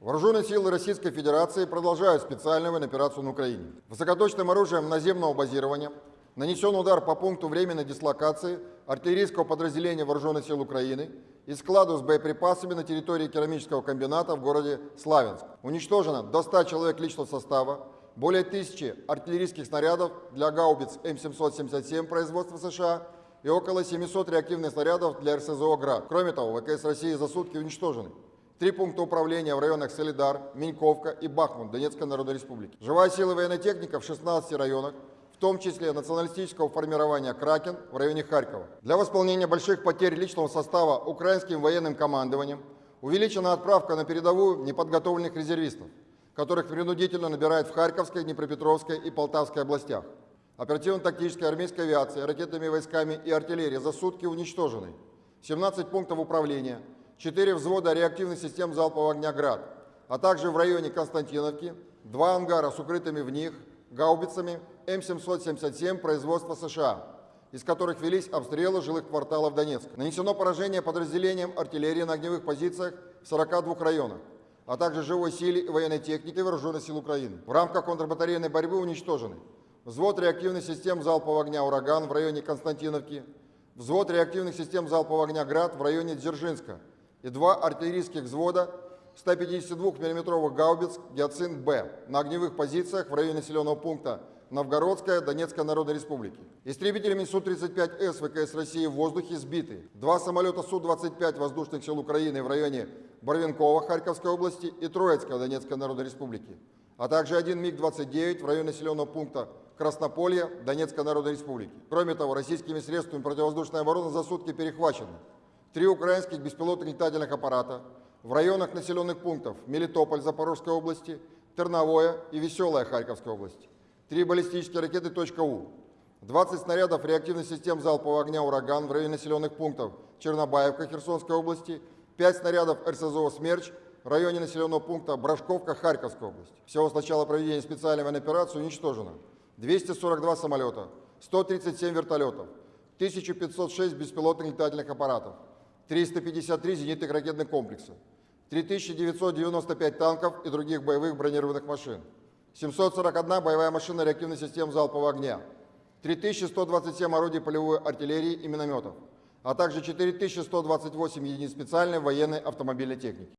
Вооруженные силы Российской Федерации продолжают специальную операцию на Украине. Высокоточным оружием наземного базирования нанесен удар по пункту временной дислокации артиллерийского подразделения Вооруженных сил Украины и складу с боеприпасами на территории керамического комбината в городе Славянск. Уничтожено до 100 человек личного состава, более тысячи артиллерийских снарядов для гаубиц М777 производства США и около 700 реактивных снарядов для РСЗО «Град». Кроме того, ВКС России за сутки уничтожены три пункта управления в районах Солидар, Миньковка и Бахмут Донецкой Народной Республики. Живая сила военной техника в 16 районах, в том числе националистического формирования «Кракен» в районе Харькова. Для восполнения больших потерь личного состава украинским военным командованием увеличена отправка на передовую неподготовленных резервистов, которых принудительно набирают в Харьковской, Днепропетровской и Полтавской областях. Оперативно-тактической армейской авиации, ракетными войсками и артиллерией за сутки уничтожены 17 пунктов управления, 4 взвода реактивных систем залпового огня «Град», а также в районе Константиновки два ангара с укрытыми в них гаубицами М777 производства США, из которых велись обстрелы жилых кварталов Донецка. Нанесено поражение подразделениям артиллерии на огневых позициях в 42 районах, а также живой силе и военной технике Вооруженных сил Украины. В рамках контрбатарейной борьбы уничтожены взвод реактивных систем залпового огня «Ураган» в районе Константиновки, взвод реактивных систем залпового огня «Град» в районе Дзержинска и два артиллерийских взвода 152 миллиметровых гаубиц «Гиацинт-Б» на огневых позициях в районе населенного пункта Новгородская Донецкой Народной Республики. Истребителями Су-35С ВКС России в воздухе сбиты два самолета Су-25 воздушных сил Украины в районе Барвинкова Харьковской области и Троицкой Донецкой Народной Республики, а также один МиГ-29 в районе населенного пункта Краснополье Донецкой Народной Республики. Кроме того, российскими средствами противовоздушной обороны за сутки перехвачены три украинских беспилотных летательных аппарата в районах населенных пунктов Мелитополь Запорожской области, Терновое и Веселая Харьковской области, три баллистические ракеты «У», 20 снарядов реактивных систем залпового огня «Ураган» в районе населенных пунктов Чернобаевка Херсонской области, 5 снарядов РСЗО «Смерч» в районе населенного пункта Брашковка Харьковской области. Всего с начала проведения специальной военной операции уничтожено 242 самолета, 137 вертолетов, 1506 беспилотных летательных аппаратов, 353 зенитных ракетных комплекса, 3995 танков и других боевых бронированных машин, 741 боевая машина реактивной системы залпового огня, 3127 орудий полевой артиллерии и минометов, а также 4128 единиц специальной военной автомобильной техники.